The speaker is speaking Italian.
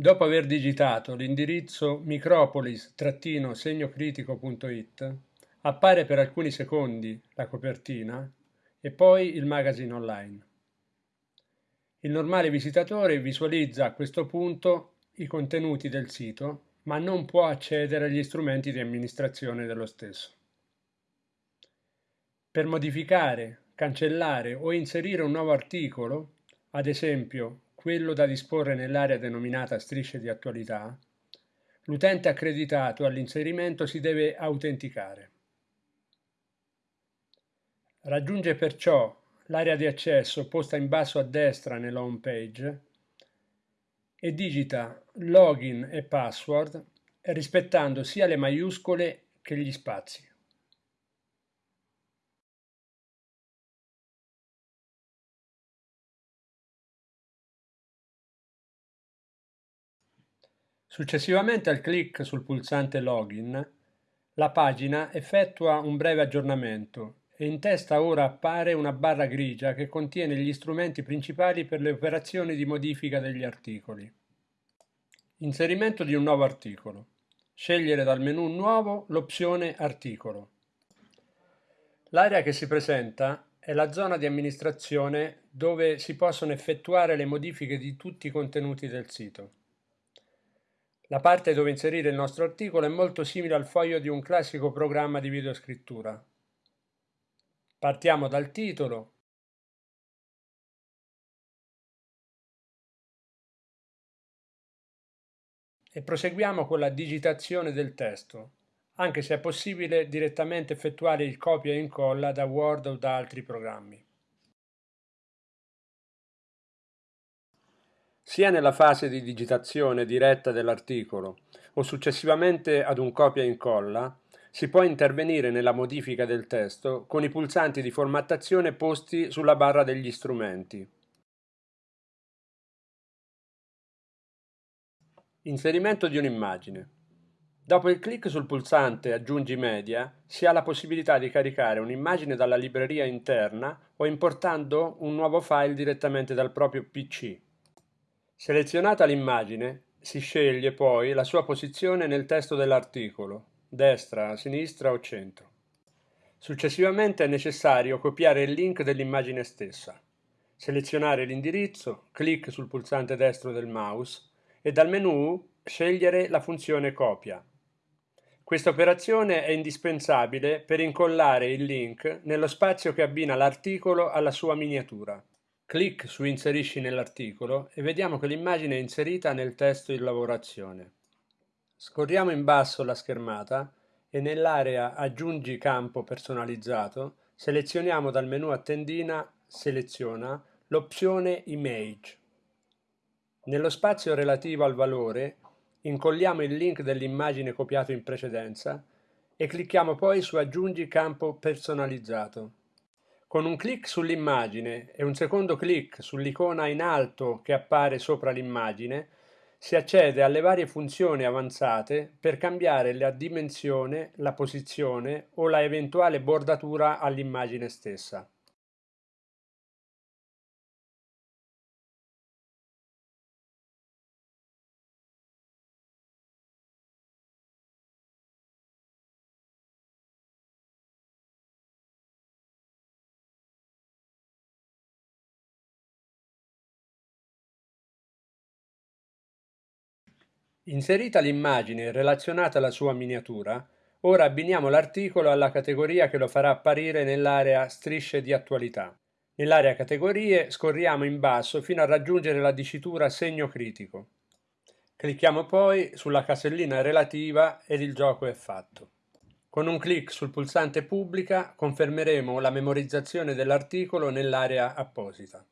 Dopo aver digitato l'indirizzo micropolis-segnocritico.it, appare per alcuni secondi la copertina e poi il magazine online. Il normale visitatore visualizza a questo punto i contenuti del sito, ma non può accedere agli strumenti di amministrazione dello stesso. Per modificare, cancellare o inserire un nuovo articolo, ad esempio quello da disporre nell'area denominata strisce di attualità, l'utente accreditato all'inserimento si deve autenticare. Raggiunge perciò l'area di accesso posta in basso a destra nella home page e digita login e password rispettando sia le maiuscole che gli spazi. Successivamente al clic sul pulsante Login, la pagina effettua un breve aggiornamento e in testa ora appare una barra grigia che contiene gli strumenti principali per le operazioni di modifica degli articoli. Inserimento di un nuovo articolo. Scegliere dal menu Nuovo l'opzione Articolo. L'area che si presenta è la zona di amministrazione dove si possono effettuare le modifiche di tutti i contenuti del sito. La parte dove inserire il nostro articolo è molto simile al foglio di un classico programma di videoscrittura. Partiamo dal titolo. E proseguiamo con la digitazione del testo, anche se è possibile direttamente effettuare il copia e incolla da Word o da altri programmi. Sia nella fase di digitazione diretta dell'articolo o successivamente ad un copia e incolla, si può intervenire nella modifica del testo con i pulsanti di formattazione posti sulla barra degli strumenti. Inserimento di un'immagine. Dopo il clic sul pulsante Aggiungi media, si ha la possibilità di caricare un'immagine dalla libreria interna o importando un nuovo file direttamente dal proprio PC. Selezionata l'immagine, si sceglie poi la sua posizione nel testo dell'articolo, destra, sinistra o centro. Successivamente è necessario copiare il link dell'immagine stessa, selezionare l'indirizzo, clic sul pulsante destro del mouse e dal menu scegliere la funzione copia. Questa operazione è indispensabile per incollare il link nello spazio che abbina l'articolo alla sua miniatura. Clic su Inserisci nell'articolo e vediamo che l'immagine è inserita nel testo in lavorazione. Scorriamo in basso la schermata e nell'area Aggiungi campo personalizzato selezioniamo dal menu a tendina Seleziona l'opzione Image. Nello spazio relativo al valore incolliamo il link dell'immagine copiato in precedenza e clicchiamo poi su Aggiungi campo personalizzato. Con un clic sull'immagine e un secondo clic sull'icona in alto che appare sopra l'immagine, si accede alle varie funzioni avanzate per cambiare la dimensione, la posizione o la eventuale bordatura all'immagine stessa. Inserita l'immagine relazionata alla sua miniatura, ora abbiniamo l'articolo alla categoria che lo farà apparire nell'area Strisce di attualità. Nell'area Categorie scorriamo in basso fino a raggiungere la dicitura Segno critico. Clicchiamo poi sulla casellina relativa ed il gioco è fatto. Con un clic sul pulsante Pubblica confermeremo la memorizzazione dell'articolo nell'area apposita.